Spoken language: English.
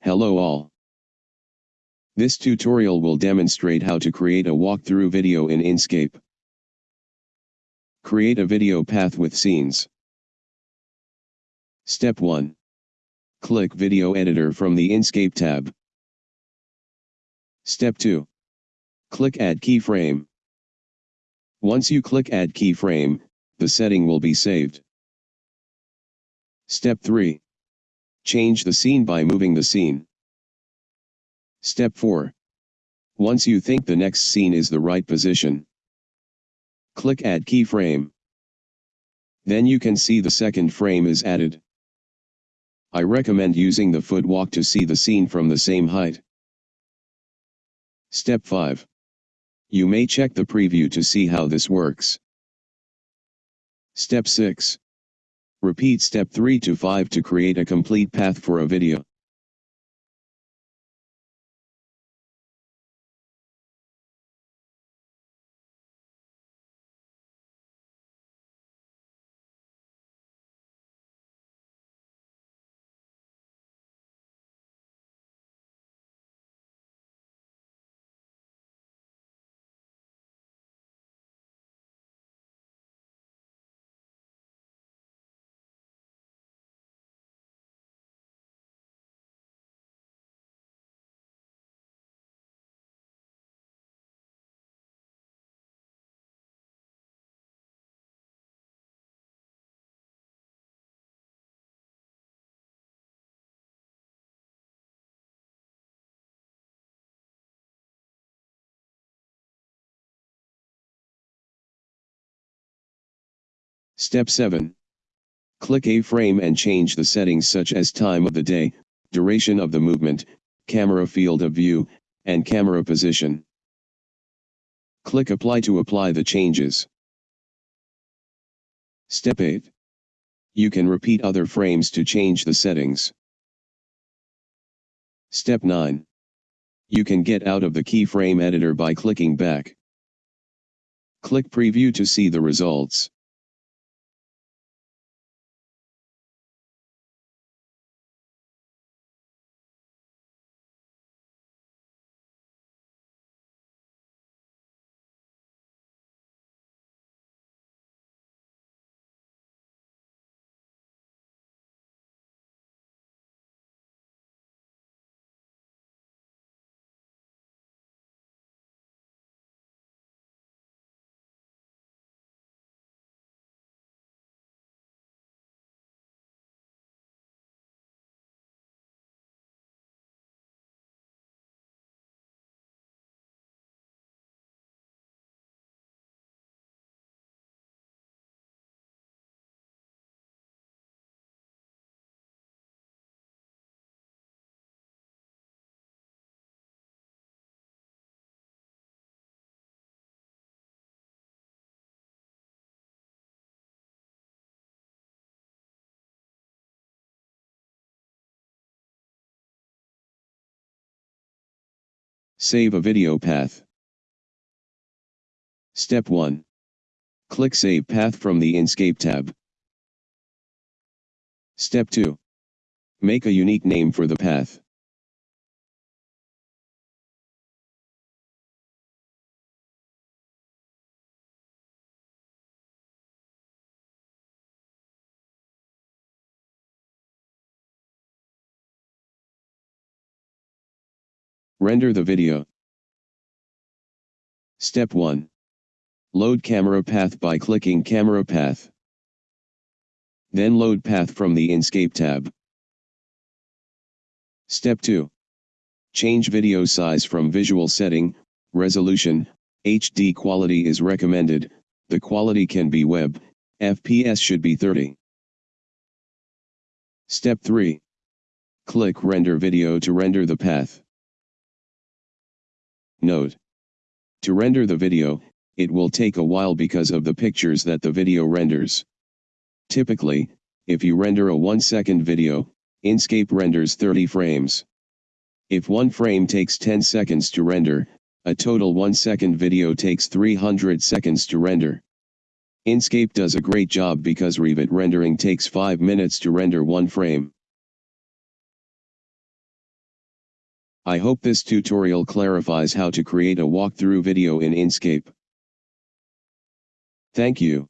Hello all. This tutorial will demonstrate how to create a walkthrough video in Enscape. Create a video path with scenes. Step 1. Click Video Editor from the Enscape tab. Step 2. Click Add Keyframe. Once you click Add Keyframe, the setting will be saved. Step 3. Change the scene by moving the scene. Step 4. Once you think the next scene is the right position, click Add Keyframe. Then you can see the second frame is added. I recommend using the footwalk to see the scene from the same height. Step 5. You may check the preview to see how this works. Step 6. Repeat step 3 to 5 to create a complete path for a video. Step 7. Click a frame and change the settings such as time of the day, duration of the movement, camera field of view, and camera position. Click Apply to apply the changes. Step 8. You can repeat other frames to change the settings. Step 9. You can get out of the keyframe editor by clicking back. Click Preview to see the results. Save a video path. Step 1. Click Save Path from the Enscape tab. Step 2. Make a unique name for the path. Render the video. Step 1. Load camera path by clicking camera path. Then load path from the Enscape tab. Step 2. Change video size from visual setting, resolution, HD quality is recommended, the quality can be web, FPS should be 30. Step 3. Click render video to render the path. Note. To render the video, it will take a while because of the pictures that the video renders. Typically, if you render a 1 second video, Enscape renders 30 frames. If one frame takes 10 seconds to render, a total 1 second video takes 300 seconds to render. Enscape does a great job because Revit rendering takes 5 minutes to render one frame. I hope this tutorial clarifies how to create a walkthrough video in Enscape. Thank you.